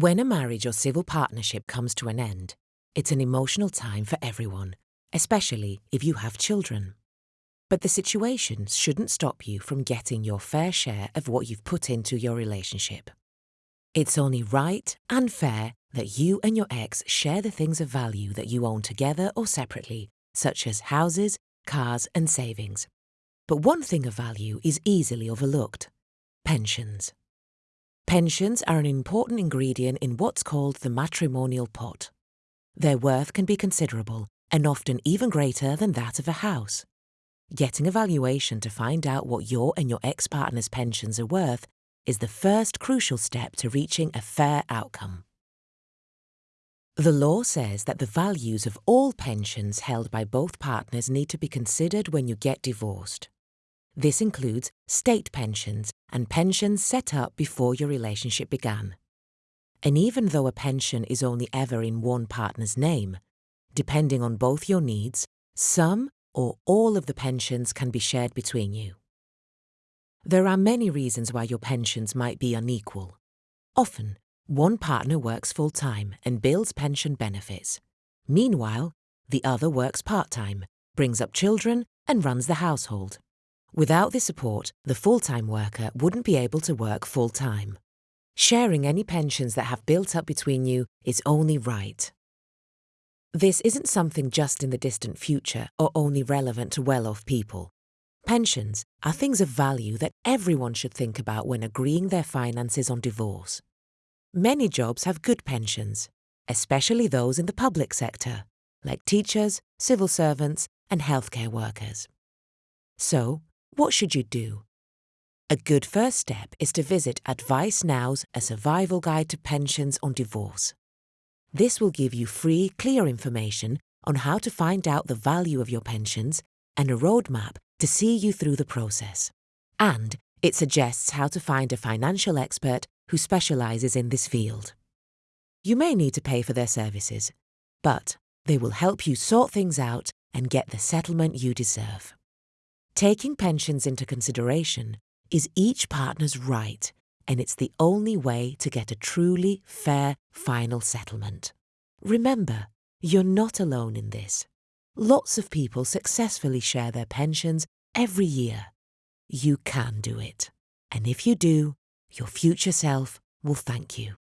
When a marriage or civil partnership comes to an end, it's an emotional time for everyone, especially if you have children. But the situation shouldn't stop you from getting your fair share of what you've put into your relationship. It's only right and fair that you and your ex share the things of value that you own together or separately, such as houses, cars, and savings. But one thing of value is easily overlooked pensions. Pensions are an important ingredient in what's called the matrimonial pot. Their worth can be considerable and often even greater than that of a house. Getting a valuation to find out what your and your ex partner's pensions are worth is the first crucial step to reaching a fair outcome. The law says that the values of all pensions held by both partners need to be considered when you get divorced. This includes state pensions and pensions set up before your relationship began. And even though a pension is only ever in one partner's name, depending on both your needs, some or all of the pensions can be shared between you. There are many reasons why your pensions might be unequal. Often, one partner works full time and builds pension benefits. Meanwhile, the other works part time, brings up children, and runs the household. Without this support, the full time worker wouldn't be able to work full time. Sharing any pensions that have built up between you is only right. This isn't something just in the distant future or only relevant to well off people. Pensions are things of value that everyone should think about when agreeing their finances on divorce. Many jobs have good pensions, especially those in the public sector, like teachers, civil servants, and healthcare workers. So, what should you do? A good first step is to visit Advicenow's A Survival Guide to Pensions on Divorce. This will give you free, clear information on how to find out the value of your pensions and a roadmap to see you through the process. And it suggests how to find a financial expert who specialises in this field. You may need to pay for their services, but they will help you sort things out and get the settlement you deserve. Taking pensions into consideration is each partner's right and it's the only way to get a truly fair final settlement. Remember, you're not alone in this. Lots of people successfully share their pensions every year. You can do it. And if you do, your future self will thank you.